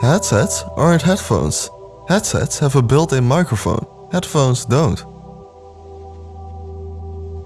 Headsets aren't headphones. Headsets have a built-in microphone. Headphones don't.